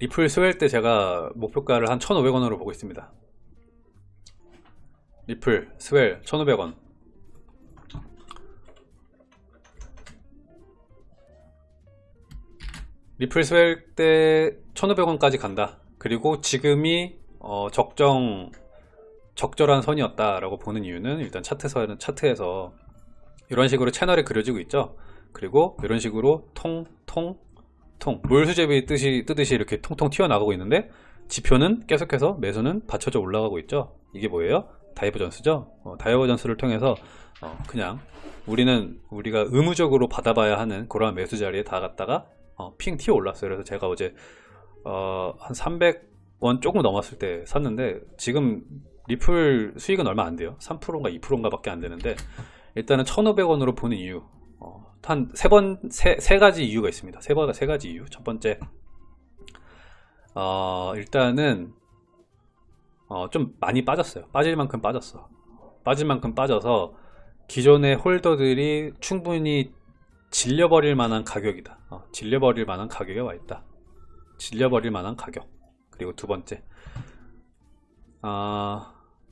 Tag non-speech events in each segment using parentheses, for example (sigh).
리플 Swell 때 제가 목표가를 한 1,500원으로 보고 있습니다. 리플 Swell 1,500원. 리플 Swell 때 1,500원까지 간다. 그리고 지금이 어, 적정 적절한 선이었다 라고 보는 이유는 일단 차트에서 차트에서 이런 식으로 채널이 그려지고 있죠. 그리고 이런 식으로 통, 통, 통 물수제비 뜨시, 뜨듯이 이렇게 통통 튀어나가고 있는데 지표는 계속해서 매수는 받쳐져 올라가고 있죠. 이게 뭐예요? divergence죠. 어, divergence를 통해서 어, 그냥 우리는 우리가 의무적으로 받아봐야 하는 그러한 매수 자리에 다 갔다가 어, 핑 튀어 올랐어요. 그래서 제가 어제 어, 한 300원 조금 넘었을 때 샀는데 지금 리플 수익은 얼마 안 돼요. 3%인가 2%인가 밖에 안 되는데 일단은 1,500원으로 보는 이유 어, 한세 번, 세, 세 가지 이유가 있습니다. 세, 번, 세 가지 이유. 첫 번째, 어, 일단은, 어, 좀 많이 빠졌어요. 빠질 만큼 빠졌어. 빠질 만큼 빠져서 기존의 홀더들이 충분히 질려버릴 만한 가격이다. 어, 질려버릴 만한 가격에 와 있다. 질려버릴 만한 가격. 그리고 두 번째, 어,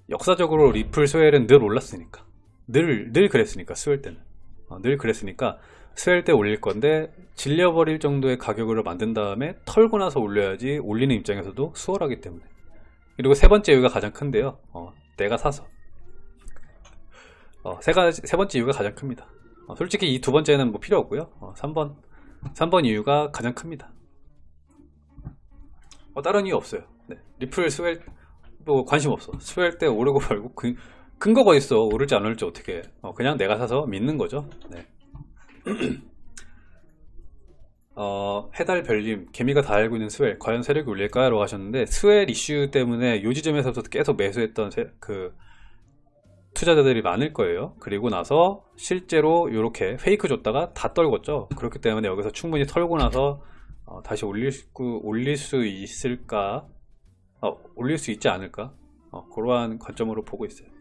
역사적으로 리플 스웰은 늘 올랐으니까. 늘, 늘 그랬으니까, 스웰 때는. 어, 늘 그랬으니까 스웰 때 올릴 건데 질려버릴 정도의 가격으로 만든 다음에 털고 나서 올려야지 올리는 입장에서도 수월하기 때문에. 그리고 세 번째 이유가 가장 큰데요. 어, 내가 사서. 어, 세, 가지, 세 번째 이유가 가장 큽니다. 어, 솔직히 이 두 번째는 뭐 필요 없고요. 3번 어, 3번 이유가 가장 큽니다. 어, 다른 이유 없어요. 네. 리플 Swell 뭐 관심 없어. Swell 때 오르고 (laughs) 말고 그, 근거가 있어. 오를지 안 오를지 어떻게. 어, 그냥 내가 사서 믿는 거죠. 네. (clears throat) 어, 해달 별님 개미가 다 알고 있는 Swell 과연 세력이 올릴까요? 라고 하셨는데 Swell 이슈 때문에 요 지점에서부터 계속 매수했던 세, 그 투자자들이 많을 거예요. 그리고 나서 실제로 이렇게 fake 줬다가 다 떨궜죠. 그렇기 때문에 여기서 충분히 털고 나서 어, 다시 올릴 수, 올릴 수 있을까? 어, 올릴 수 있지 않을까? 어, 그러한 관점으로 보고 있어요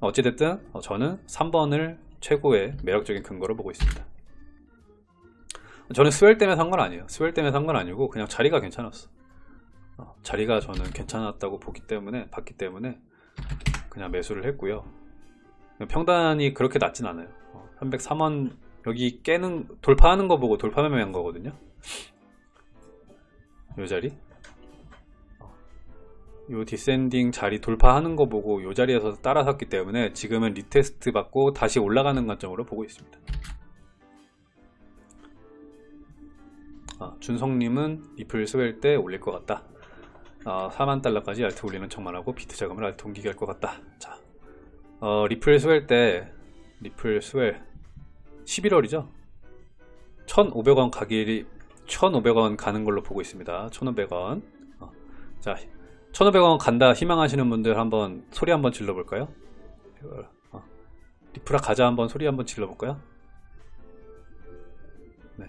어찌됐든 어, 저는 3번을 최고의 매력적인 근거로 보고 있습니다. 저는 스웰 때문에 산 건 아니에요. 스웰 때문에 산 건 아니고 그냥 자리가 괜찮았어. 어, 자리가 저는 괜찮았다고 보기 때문에 봤기 때문에 그냥 매수를 했고요. 평단이 그렇게 낮진 않아요. 303원 여기 깨는 돌파하는 거 보고 돌파 매매한 거거든요. 이 자리 요 descending 자리 돌파하는 거 보고 요 자리에서 따라 샀기 때문에 지금은 retest 받고 다시 올라가는 관점으로 보고 있습니다. 아, 준성님은 리플 Swell 때 올릴 것 같다. 아, 4만 달러까지 alt 올리는 척만 하고 비트 자금을 alt 옮기게 할 것 같다. 자, 어, 리플 Swell 때 리플 Swell 11월이죠? 1500원 가기 1500원 가는 걸로 보고 있습니다. 1500원. 어, 자 1500원 간다 희망하시는 분들 한번 소리 한번 질러볼까요? 어. 리플아 가자 한번 소리 한번 질러볼까요? 네.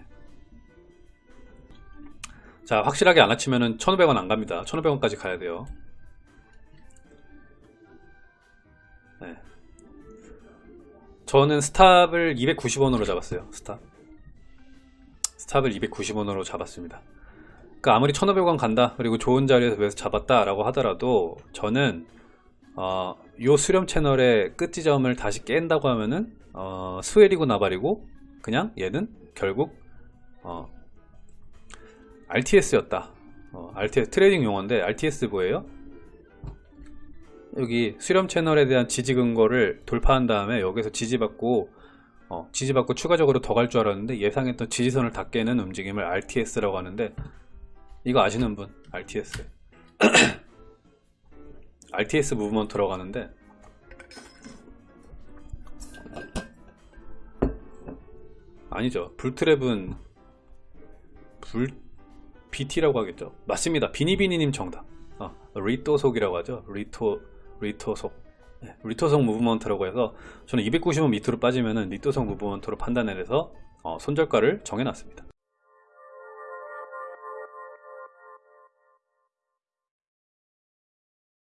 자 확실하게 안 맞추면은 1500원 안 갑니다 1500원까지 가야 돼요 네. 저는 stop을 290원으로 잡았어요 stop stop을 290원으로 잡았습니다 그러니까 아무리 1500원 간다 그리고 좋은 자리에서 잡았다 라고 하더라도 저는 어, 요 수렴 채널의 끝 지점을 다시 깬다고 하면은 어, Swell이고 나발이고 그냥 얘는 결국 어, RTS였다 어, RTS trading 용어인데 RTS 뭐예요? 여기 수렴 채널에 대한 지지 근거를 돌파한 다음에 여기서 지지받고 어, 지지받고 추가적으로 더 갈 줄 알았는데 예상했던 지지선을 다 깨는 움직임을 RTS라고 하는데 이거 아시는 분 RTS RTS 무브먼트라고 가는데 아니죠. 불트랩은 불 BT라고 하겠죠. 맞습니다. 비니비니님 정답. 어, 리토속이라고 하죠. 리토 리토속. 네, 리토속 movement라고 해서 저는 290원 밑으로 빠지면은 리토속 movement로 판단을 해서 어, 손절가를 정해놨습니다